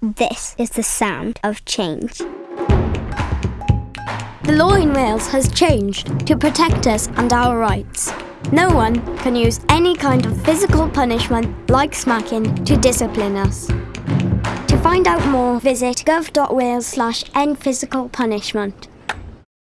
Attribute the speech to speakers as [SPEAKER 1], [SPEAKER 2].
[SPEAKER 1] This is the sound of change.
[SPEAKER 2] The law in Wales has changed to protect us and our rights. No one can use any kind of physical punishment, like smacking, to discipline us. To find out more, visit gov.wales slash endphysicalpunishment.